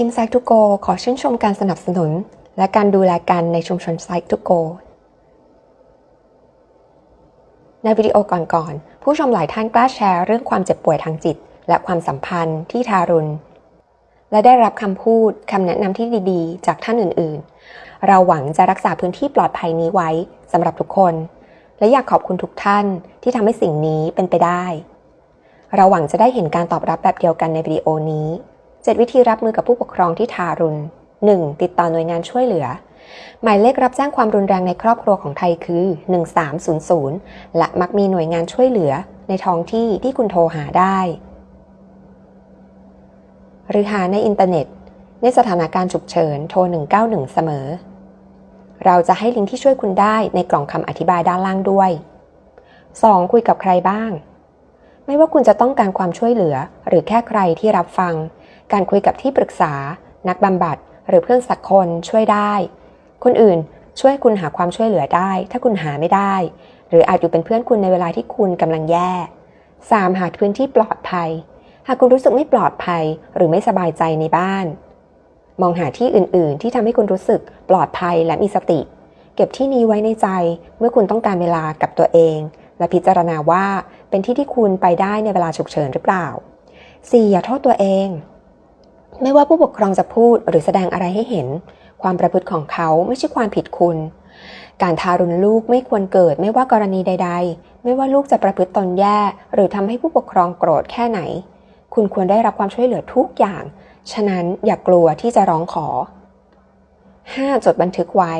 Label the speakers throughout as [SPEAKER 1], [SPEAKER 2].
[SPEAKER 1] ทีมไซต์ทูโกขอชื่นชมการสนับสนุน และการดูแลกันในชุมชนไซต์ทูโกในวิดีโอก่อนๆ ผู้ชมหลายท่านกล้าแชร์เรื่องความเจ็บป่วยทางจิต และความสัมพันธ์ที่ทารุณ และได้รับคำพูดคำแนะนำที่ดีๆ จากท่านอื่นๆ เราหวังจะรักษาพื้นที่ปลอดภัยนี้ไว้สำหรับทุกคน และอยากขอบคุณทุกท่านที่ทำให้สิ่งนี้เป็นไปได้ เราหวังจะได้เห็นการตอบรับแบบเดียวกันในวิดีโอนี้ 7 วิธีรับมือกับผู้ปกครองที่ทารุณ 1. ติดต่อหน่วยงานช่วยเหลือ หมายเลขรับแจ้งความรุนแรงในครอบครัวของไทยคือ 1300 และมักมีหน่วยงานช่วยเหลือ ในท้องที่ที่คุณโทรหาได้ หรือหาในอินเทอร์เน็ต ในสถานการณ์ฉุกเฉินโทร 191 เสมอ เราจะให้ลิงก์ที่ช่วยคุณได้ในกล่องคำอธิบายด้านล่างด้วย 2. คุยกับใครบ้าง ไม่ว่าคุณจะต้องการความช่วยเหลือ หรือแค่ใครที่รับฟัง การคุยกับที่ปรึกษา นักบำบัด หรือเพื่อนสักคนช่วยได้ คนอื่นช่วยคุณหาความช่วยเหลือได้ ถ้าคุณหาไม่ได้ หรืออาจอยู่เป็นเพื่อนคุณในเวลาที่คุณกำลังแย่ 3. หาพื้นที่ปลอดภัย หากคุณรู้สึกไม่ปลอดภัย หรือไม่สบายใจในบ้าน มองหาที่อื่น ๆ ที่ทำให้คุณรู้สึกปลอดภัยและมีสติ เก็บที่นี้ไว้ในใจเมื่อคุณต้องการเวลากับตัวเอง และพิจารณาว่าเป็นที่ที่คุณไปได้ในเวลาฉุกเฉินหรือเปล่า 4. อย่าโทษตัวเอง ไม่ว่าผู้ปกครองจะพูดหรือแสดงอะไรให้เห็น ความประพฤติของเขาไม่ใช่ความผิดคุณ การทารุณลูกไม่ควรเกิดไม่ว่ากรณีใด ๆ ไม่ว่าลูกจะประพฤติตนแย่ หรือทำให้ผู้ปกครองโกรธแค่ไหน คุณควรได้รับความช่วยเหลือทุกอย่าง ฉะนั้นอย่ากลัวที่จะร้องขอ 5. จดบันทึกไว้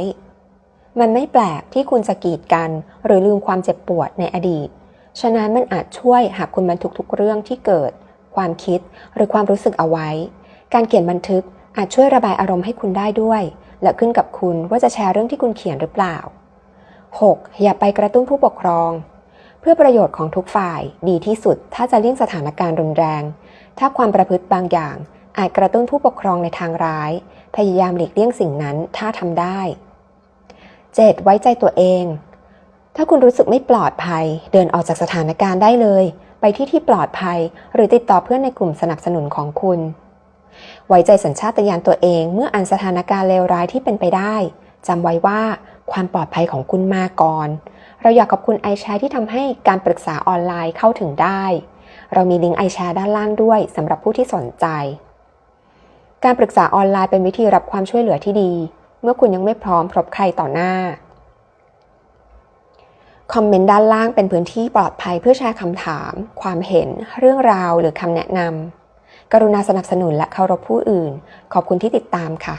[SPEAKER 1] มันไม่แปลกที่คุณจะกีดกัน หรือลืมความเจ็บปวดในอดีต ฉะนั้นมันอาจช่วยหากคุณบันทึกทุกเรื่องที่เกิด ความคิดหรือความรู้สึกเอาไว้ การเขียนบันทึกอาจช่วยระบายอารมณ์ให้คุณได้ด้วย และขึ้นกับคุณว่าจะแชร์เรื่องที่คุณเขียนหรือเปล่า 6. อย่าไปกระตุ้นผู้ปกครอง เพื่อประโยชน์ของทุกฝ่ายดีที่สุดถ้าจะเลี่ยงสถานการณ์รุนแรง ถ้าความประพฤติบางอย่าง อาจกระตุ้นผู้ปกครองในทางร้าย พยายามหลีกเลี่ยงสิ่งนั้นถ้าทำได้ 7. ไว้ใจตัวเอง ถ้าคุณรู้สึกไม่ปลอดภัย เดินออกจากสถานการณ์ได้เลย ไปที่ที่ปลอดภัย หรือติดต่อเพื่อนในกลุ่มสนับสนุนของคุณ ไว้ใจสัญชาตญาณตัวเองเมื่ออ่านสถานการณ์เลวร้ายที่เป็นไปได้จำไว้ว่าความปลอดภัยของคุณมาก่อน เราอยากขอบคุณไอแชร์ที่ทำให้การปรึกษาออนไลน์เข้าถึงได้ เรามีลิงก์ไอแชร์ด้านล่างด้วยสำหรับผู้ที่สนใจ การปรึกษาออนไลน์เป็นวิธีรับความช่วยเหลือที่ดี เมื่อคุณยังไม่พร้อมพบใครต่อหน้า คอมเมนต์ด้านล่างเป็นพื้นที่ปลอดภัยเพื่อแชร์คำถาม ความเห็น เรื่องราวหรือคำแนะนำ กรุณาสนับสนุนและเคารพผู้อื่น ขอบคุณที่ติดตามค่ะ